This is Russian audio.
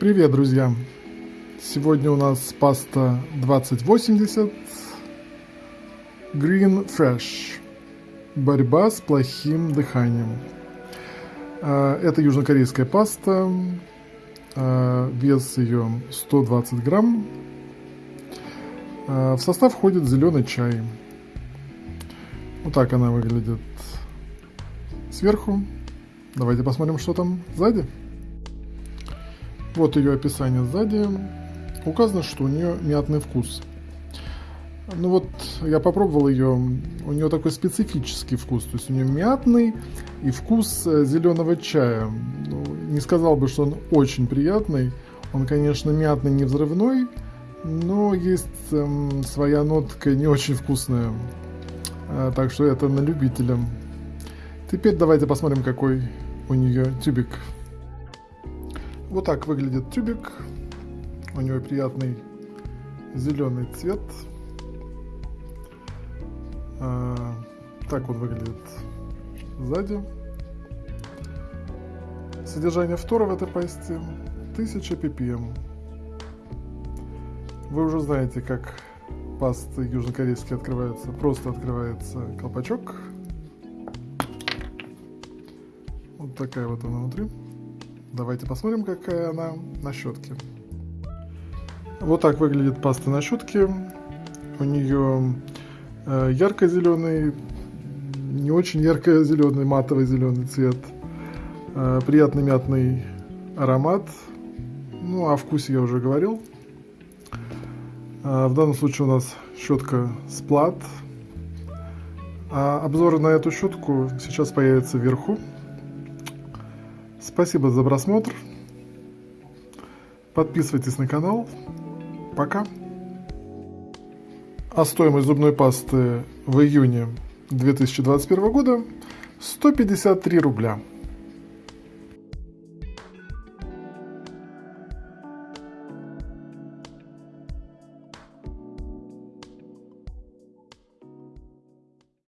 Привет, друзья! Сегодня у нас паста 2080 Green Fresh. Борьба с плохим дыханием. А, это южнокорейская паста. А, вес ее 120 грамм. А, в состав входит зеленый чай. Вот так она выглядит сверху. Давайте посмотрим, что там сзади. Вот ее описание сзади. Указано, что у нее мятный вкус. Ну вот, я попробовал ее, у нее такой специфический вкус, то есть у нее мятный и вкус э, зеленого чая. Ну, не сказал бы, что он очень приятный, он, конечно, мятный, не взрывной, но есть эм, своя нотка не очень вкусная, а, так что это на любителя. Теперь давайте посмотрим, какой у нее тюбик. Вот так выглядит тюбик. У него приятный зеленый цвет. А, так он выглядит сзади. Содержание фтора в этой пасте 1000 ppm. Вы уже знаете, как пасты южнокорейские открываются. Просто открывается колпачок. Вот такая вот она внутри. Давайте посмотрим, какая она на щетке. Вот так выглядит паста на щетке. У нее э, ярко-зеленый, не очень ярко-зеленый, матовый зеленый цвет. Э, приятный мятный аромат. Ну, о вкусе я уже говорил. Э, в данном случае у нас щетка сплат. А обзор на эту щетку сейчас появится вверху. Спасибо за просмотр. Подписывайтесь на канал. Пока. А стоимость зубной пасты в июне 2021 года 153 рубля.